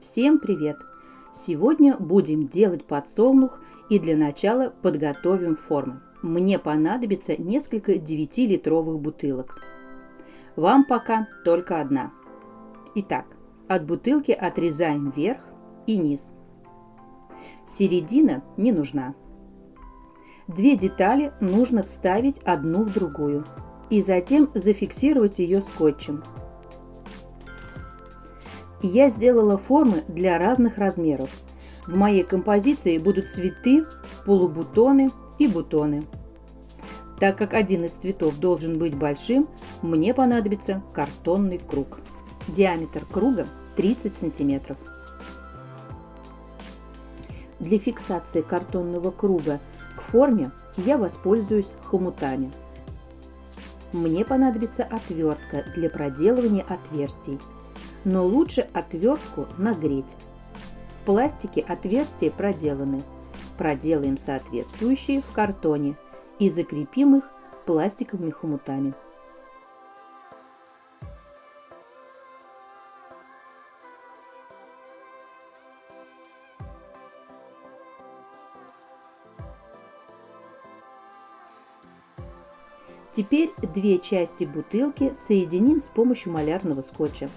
Всем привет! Сегодня будем делать подсолнух и для начала подготовим формы. Мне понадобится несколько 9-литровых бутылок. Вам пока только одна. Итак, от бутылки отрезаем верх и низ. Середина не нужна. Две детали нужно вставить одну в другую и затем зафиксировать ее скотчем. Я сделала формы для разных размеров. В моей композиции будут цветы, полубутоны и бутоны. Так как один из цветов должен быть большим, мне понадобится картонный круг. Диаметр круга 30 сантиметров. Для фиксации картонного круга к форме я воспользуюсь хомутами. Мне понадобится отвертка для проделывания отверстий, но лучше отвертку нагреть. В пластике отверстия проделаны. Проделаем соответствующие в картоне и закрепим их пластиковыми хомутами. Теперь две части бутылки соединим с помощью малярного скотча.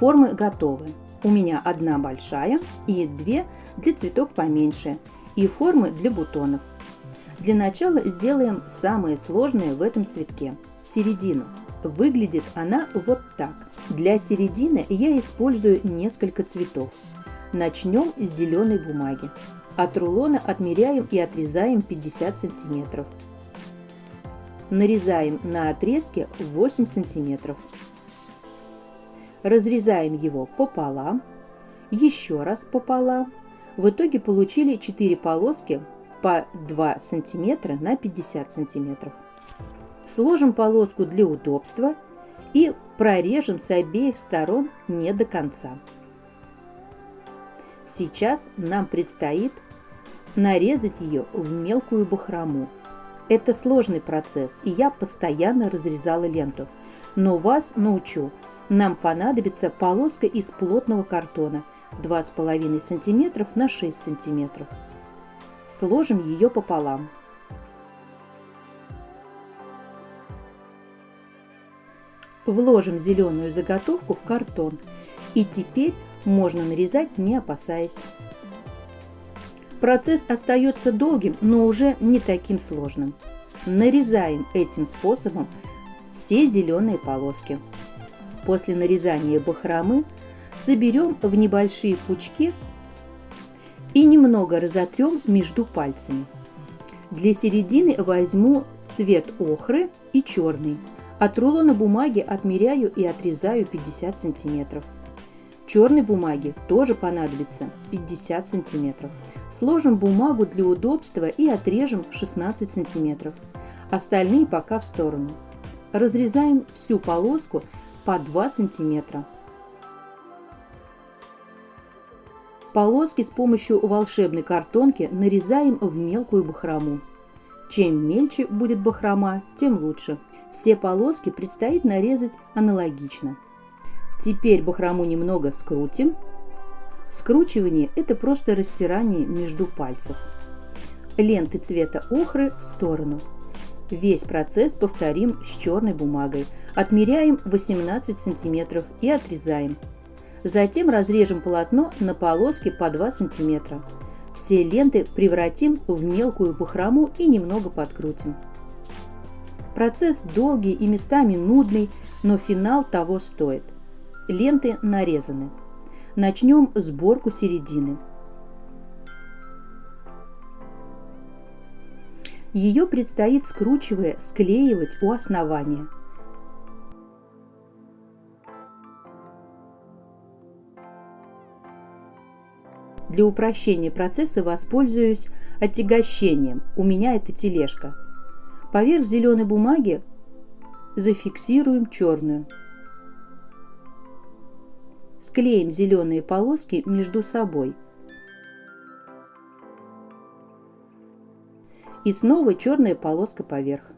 Формы готовы. У меня одна большая и две для цветов поменьше и формы для бутонов. Для начала сделаем самое сложное в этом цветке – середину. Выглядит она вот так. Для середины я использую несколько цветов. Начнем с зеленой бумаги. От рулона отмеряем и отрезаем 50 сантиметров. Нарезаем на отрезке 8 сантиметров. Разрезаем его пополам, еще раз пополам. В итоге получили 4 полоски по 2 см на 50 см. Сложим полоску для удобства и прорежем с обеих сторон не до конца. Сейчас нам предстоит нарезать ее в мелкую бахрому. Это сложный процесс, и я постоянно разрезала ленту. Но вас научу. Нам понадобится полоска из плотного картона 2,5 см на 6 см сложим ее пополам. Вложим зеленую заготовку в картон и теперь можно нарезать не опасаясь. Процесс остается долгим, но уже не таким сложным. Нарезаем этим способом все зеленые полоски. После нарезания бахромы соберем в небольшие пучки и немного разотрем между пальцами. Для середины возьму цвет охры и черный. От рулона бумаги отмеряю и отрезаю 50 сантиметров. Черной бумаги тоже понадобится 50 сантиметров. Сложим бумагу для удобства и отрежем 16 сантиметров. Остальные пока в сторону. Разрезаем всю полоску по 2 сантиметра. Полоски с помощью волшебной картонки нарезаем в мелкую бахрому. Чем мельче будет бахрома, тем лучше. Все полоски предстоит нарезать аналогично. Теперь бахрому немного скрутим. Скручивание – это просто растирание между пальцев. Ленты цвета охры в сторону. Весь процесс повторим с черной бумагой. Отмеряем 18 см и отрезаем. Затем разрежем полотно на полоски по 2 см. Все ленты превратим в мелкую бахрому и немного подкрутим. Процесс долгий и местами нудный, но финал того стоит. Ленты нарезаны. Начнем сборку середины. Ее предстоит скручивая склеивать у основания – Для упрощения процесса воспользуюсь отягощением. У меня это тележка. Поверх зеленой бумаги зафиксируем черную. Склеим зеленые полоски между собой. И снова черная полоска поверх.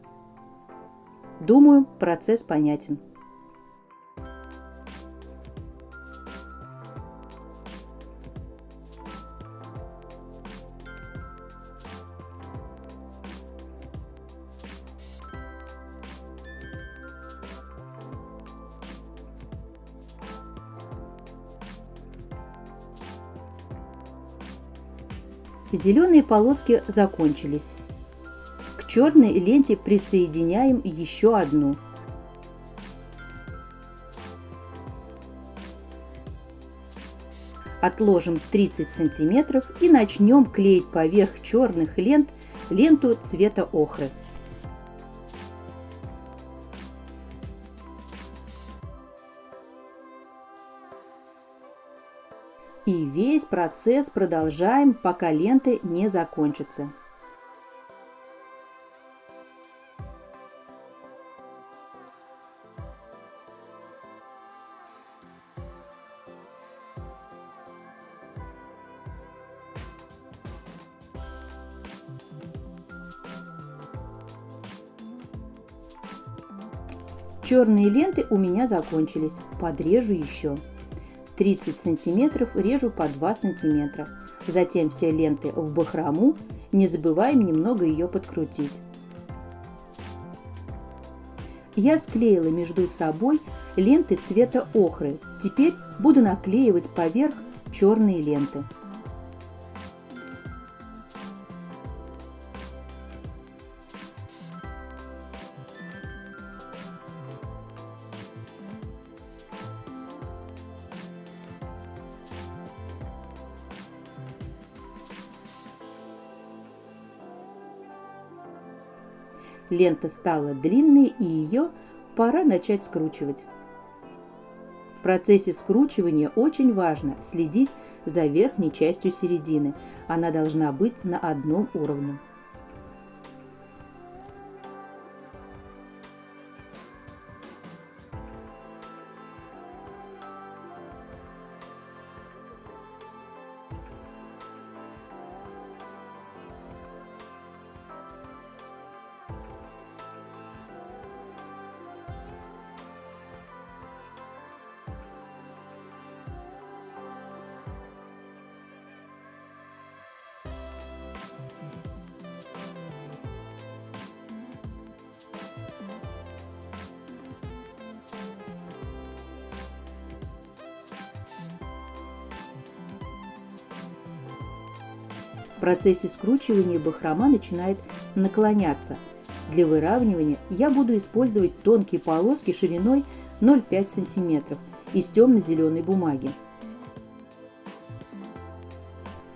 Думаю, процесс понятен. Зеленые полоски закончились. К черной ленте присоединяем еще одну. Отложим 30 сантиметров и начнем клеить поверх черных лент ленту цвета охры. Весь процесс продолжаем, пока ленты не закончатся. Черные ленты у меня закончились. Подрежу еще. 30 сантиметров режу по 2 сантиметра. Затем все ленты в бахрому, не забываем немного ее подкрутить. Я склеила между собой ленты цвета охры. Теперь буду наклеивать поверх черные ленты. Лента стала длинной и ее пора начать скручивать. В процессе скручивания очень важно следить за верхней частью середины. Она должна быть на одном уровне. Процессе скручивания бахрома начинает наклоняться. Для выравнивания я буду использовать тонкие полоски шириной 0,5 см из темно-зеленой бумаги.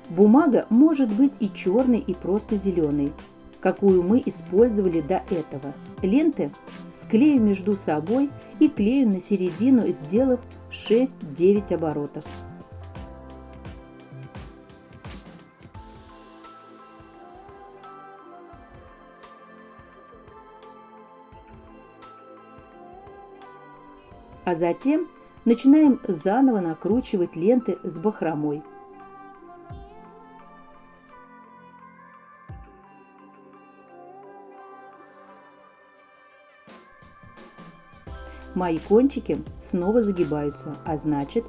Бумага может быть и черной, и просто зеленой, какую мы использовали до этого. Ленты склею между собой и клею на середину, сделав 6-9 оборотов. А затем начинаем заново накручивать ленты с бахромой. Мои кончики снова загибаются, а значит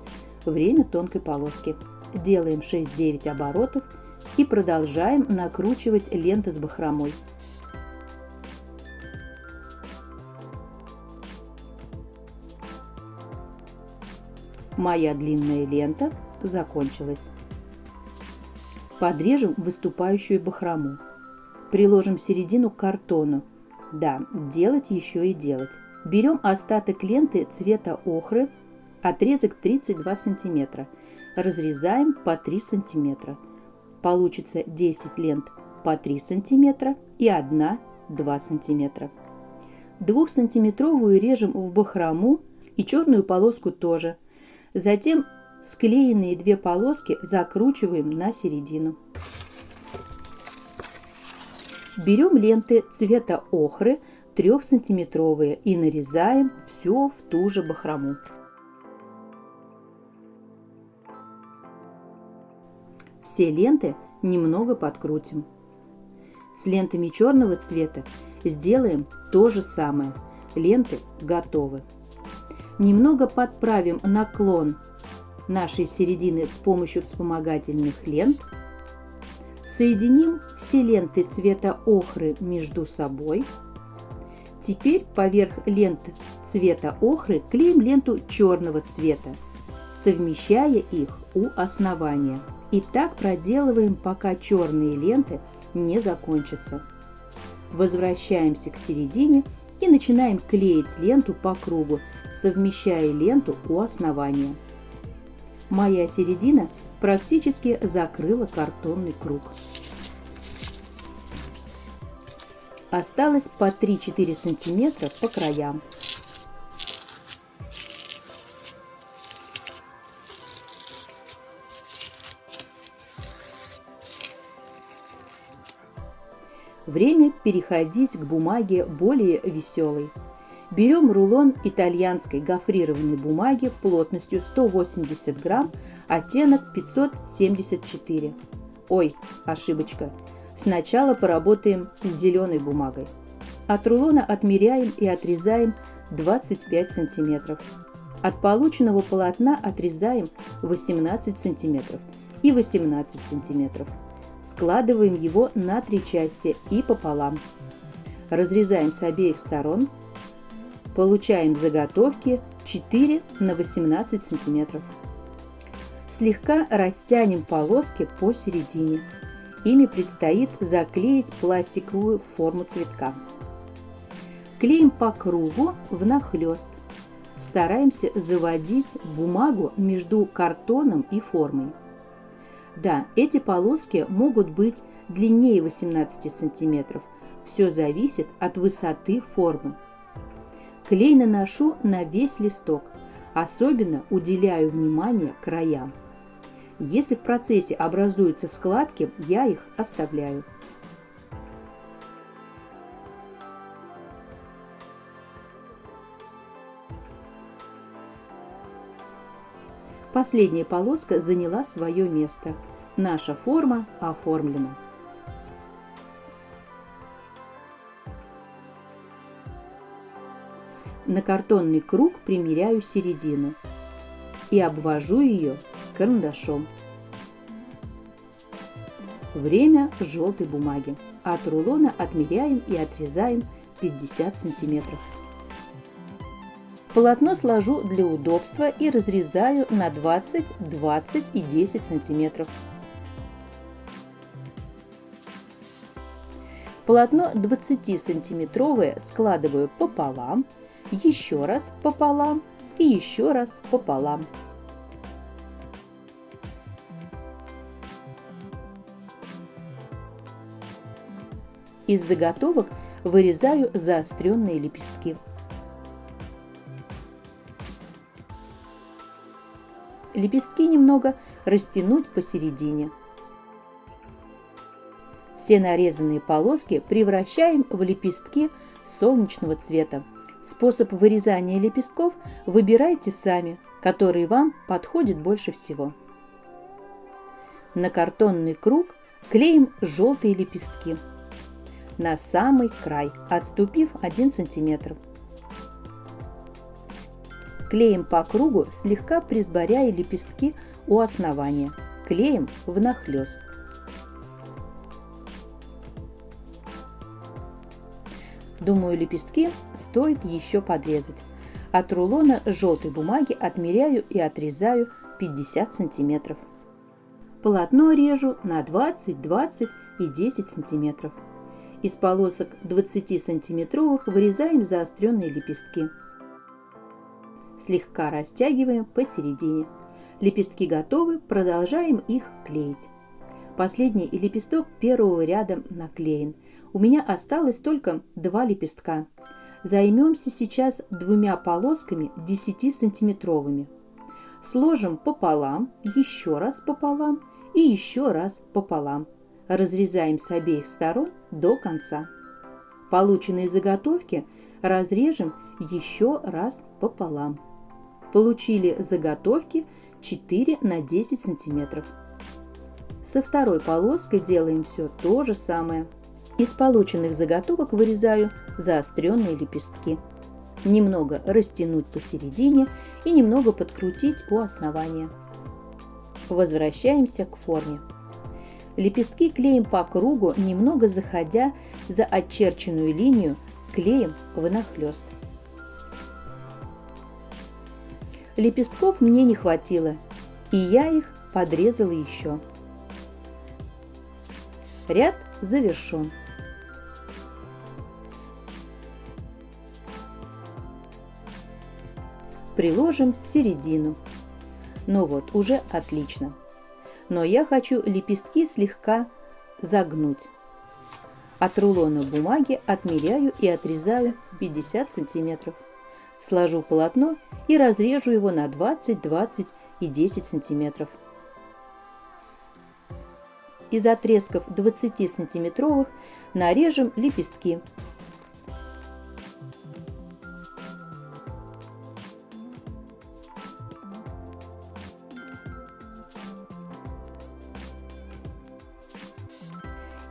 время тонкой полоски. Делаем 6-9 оборотов и продолжаем накручивать ленты с бахромой. Моя длинная лента закончилась. Подрежем выступающую бахрому. Приложим середину к картону. Да, делать еще и делать. Берем остаток ленты цвета охры, отрезок 32 сантиметра. Разрезаем по 3 сантиметра. Получится 10 лент по 3 сантиметра и 1 2 сантиметра. 2-сантиметровую режем в бахрому и черную полоску тоже – Затем склеенные две полоски закручиваем на середину. Берем ленты цвета охры 3 сантиметровые и нарезаем все в ту же бахрому. Все ленты немного подкрутим. С лентами черного цвета сделаем то же самое. Ленты готовы. Немного подправим наклон нашей середины с помощью вспомогательных лент. Соединим все ленты цвета охры между собой. Теперь поверх ленты цвета охры клеим ленту черного цвета, совмещая их у основания. И так проделываем, пока черные ленты не закончатся. Возвращаемся к середине и начинаем клеить ленту по кругу, совмещая ленту у основания. Моя середина практически закрыла картонный круг. Осталось по 3-4 сантиметра по краям. Время переходить к бумаге более веселой. Берем рулон итальянской гофрированной бумаги плотностью 180 грамм, оттенок 574. Ой, ошибочка. Сначала поработаем с зеленой бумагой. От рулона отмеряем и отрезаем 25 сантиметров. От полученного полотна отрезаем 18 сантиметров и 18 сантиметров. Складываем его на три части и пополам. Разрезаем с обеих сторон. Получаем заготовки 4 на 18 сантиметров. Слегка растянем полоски посередине. Ими предстоит заклеить пластиковую форму цветка. Клеим по кругу внахлёст. Стараемся заводить бумагу между картоном и формой. Да, эти полоски могут быть длиннее 18 сантиметров. Все зависит от высоты формы. Клей наношу на весь листок. Особенно уделяю внимание краям. Если в процессе образуются складки, я их оставляю. Последняя полоска заняла свое место. Наша форма оформлена. На картонный круг примеряю середину и обвожу ее карандашом. Время желтой бумаги. От рулона отмеряем и отрезаем 50 сантиметров. Полотно сложу для удобства и разрезаю на 20, 20 и 10 сантиметров. Полотно 20 сантиметровое складываю пополам, еще раз пополам и еще раз пополам. Из заготовок вырезаю заостренные лепестки. Лепестки немного растянуть посередине. Все нарезанные полоски превращаем в лепестки солнечного цвета. Способ вырезания лепестков выбирайте сами, который вам подходит больше всего. На картонный круг клеим желтые лепестки на самый край, отступив 1 см. Клеим по кругу, слегка присборяя лепестки у основания. Клеим внахлёст. Думаю, лепестки стоит еще подрезать. От рулона желтой бумаги отмеряю и отрезаю 50 сантиметров. Полотно режу на 20, 20 и 10 сантиметров. Из полосок 20-сантиметровых вырезаем заостренные лепестки. Слегка растягиваем посередине. Лепестки готовы, продолжаем их клеить. Последний лепесток первого ряда наклеен. У меня осталось только два лепестка. Займемся сейчас двумя полосками 10-сантиметровыми. Сложим пополам, еще раз пополам и еще раз пополам разрезаем с обеих сторон до конца. Полученные заготовки разрежем еще раз пополам. Получили заготовки 4 на 10 сантиметров. Со второй полоской делаем все то же самое. Из полученных заготовок вырезаю заостренные лепестки. Немного растянуть посередине и немного подкрутить у основания. Возвращаемся к форме. Лепестки клеим по кругу, немного заходя за очерченную линию, клеим внахлёст. Лепестков мне не хватило, и я их подрезала еще. Ряд завершен. Приложим середину. Ну вот, уже отлично. Но я хочу лепестки слегка загнуть. От рулона бумаги отмеряю и отрезаю 50 сантиметров сложу полотно и разрежу его на 20, 20 и 10 сантиметров. Из отрезков 20 сантиметровых нарежем лепестки.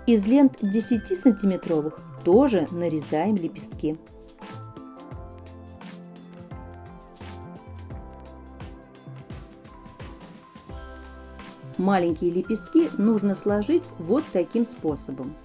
Из лент 10 сантиметровых тоже нарезаем лепестки. Маленькие лепестки нужно сложить вот таким способом.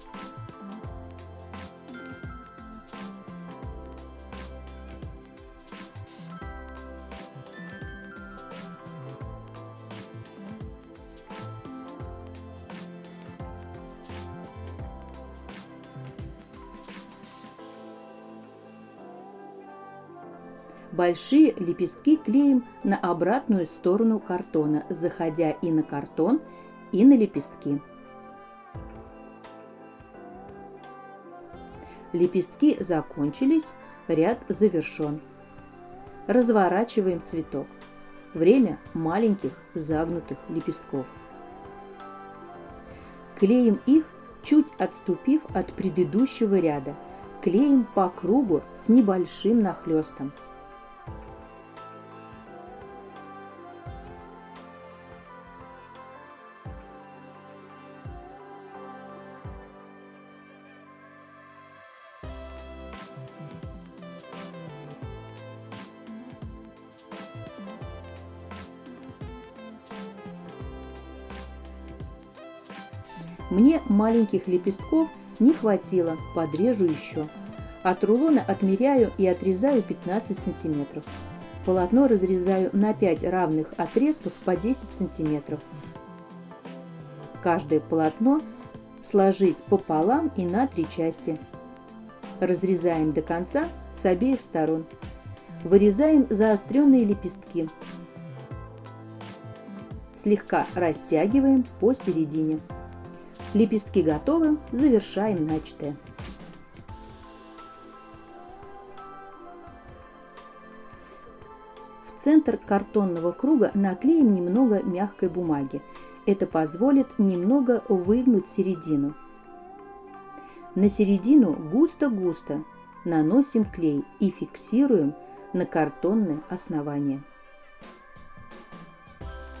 Большие лепестки клеим на обратную сторону картона, заходя и на картон, и на лепестки. Лепестки закончились, ряд завершен. Разворачиваем цветок. Время маленьких загнутых лепестков. Клеим их, чуть отступив от предыдущего ряда. Клеим по кругу с небольшим нахлестом. Мне маленьких лепестков не хватило, подрежу еще. От рулона отмеряю и отрезаю 15 сантиметров. Полотно разрезаю на 5 равных отрезков по 10 сантиметров. Каждое полотно сложить пополам и на три части. Разрезаем до конца с обеих сторон. Вырезаем заостренные лепестки. Слегка растягиваем посередине. Лепестки готовы, завершаем начатое. В центр картонного круга наклеим немного мягкой бумаги. Это позволит немного выгнуть середину. На середину густо-густо наносим клей и фиксируем на картонное основание.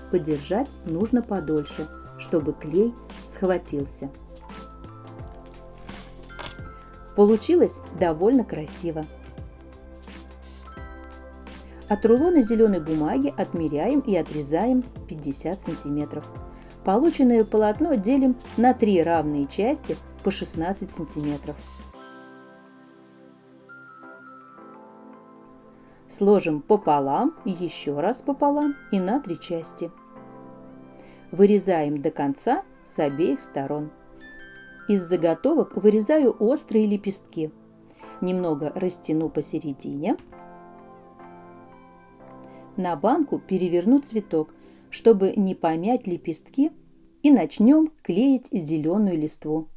Подержать нужно подольше, чтобы клей схватился. Получилось довольно красиво. От рулона зеленой бумаги отмеряем и отрезаем 50 сантиметров. Полученное полотно делим на три равные части по 16 сантиметров. Сложим пополам, еще раз пополам и на три части. Вырезаем до конца с обеих сторон. Из заготовок вырезаю острые лепестки. Немного растяну посередине. На банку переверну цветок, чтобы не помять лепестки, и начнем клеить зеленую листву.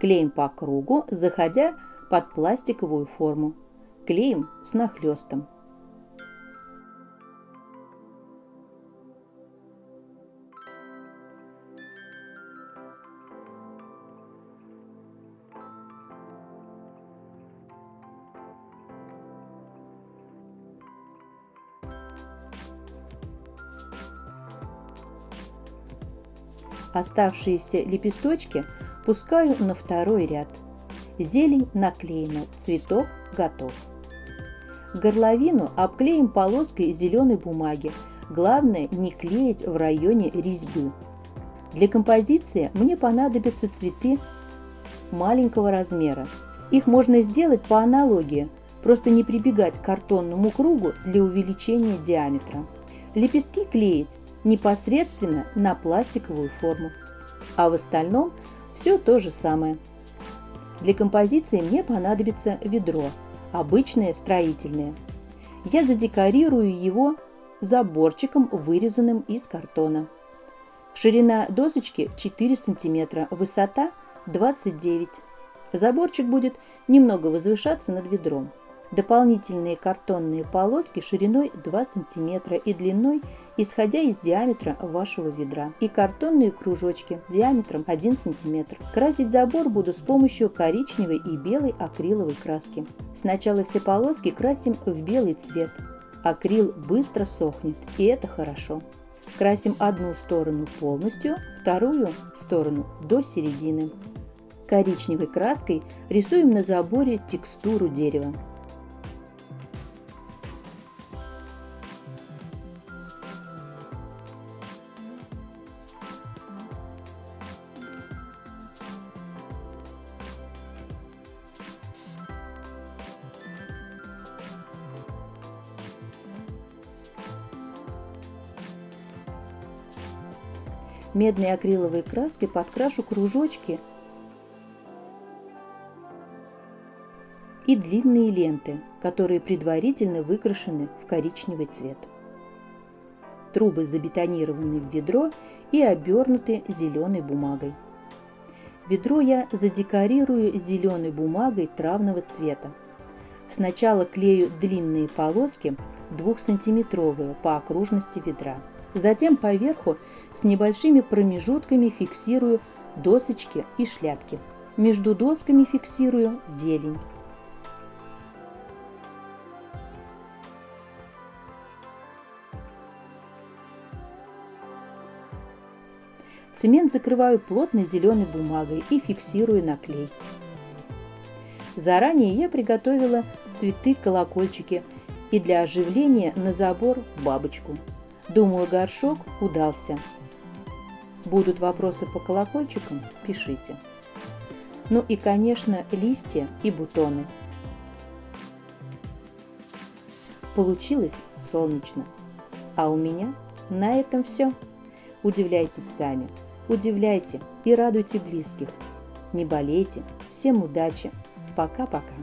Клеим по кругу, заходя под пластиковую форму. Клеим с нахлестом. Оставшиеся лепесточки пускаю на второй ряд. Зелень наклеена, цветок готов. Горловину обклеим полоской зеленой бумаги. Главное не клеить в районе резьбы. Для композиции мне понадобятся цветы маленького размера. Их можно сделать по аналогии, просто не прибегать к картонному кругу для увеличения диаметра. Лепестки клеить непосредственно на пластиковую форму. А в остальном все то же самое. Для композиции мне понадобится ведро, обычное строительное. Я задекорирую его заборчиком, вырезанным из картона. Ширина досочки 4 см, высота 29 Заборчик будет немного возвышаться над ведром. Дополнительные картонные полоски шириной 2 см и длиной, исходя из диаметра вашего ведра. И картонные кружочки диаметром 1 см. Красить забор буду с помощью коричневой и белой акриловой краски. Сначала все полоски красим в белый цвет. Акрил быстро сохнет, и это хорошо. Красим одну сторону полностью, вторую сторону до середины. Коричневой краской рисуем на заборе текстуру дерева. Медной акриловой краской подкрашу кружочки и длинные ленты, которые предварительно выкрашены в коричневый цвет. Трубы забетонированы в ведро и обернуты зеленой бумагой. Ведро я задекорирую зеленой бумагой травного цвета. Сначала клею длинные полоски 2-сантиметровые по окружности ведра. Затем поверху с небольшими промежутками фиксирую досочки и шляпки. Между досками фиксирую зелень. Цемент закрываю плотной зеленой бумагой и фиксирую на клей. Заранее я приготовила цветы-колокольчики и для оживления на забор бабочку. Думаю, горшок удался. Будут вопросы по колокольчикам? Пишите. Ну и, конечно, листья и бутоны. Получилось солнечно. А у меня на этом все. Удивляйтесь сами, удивляйте и радуйте близких. Не болейте. Всем удачи. Пока-пока.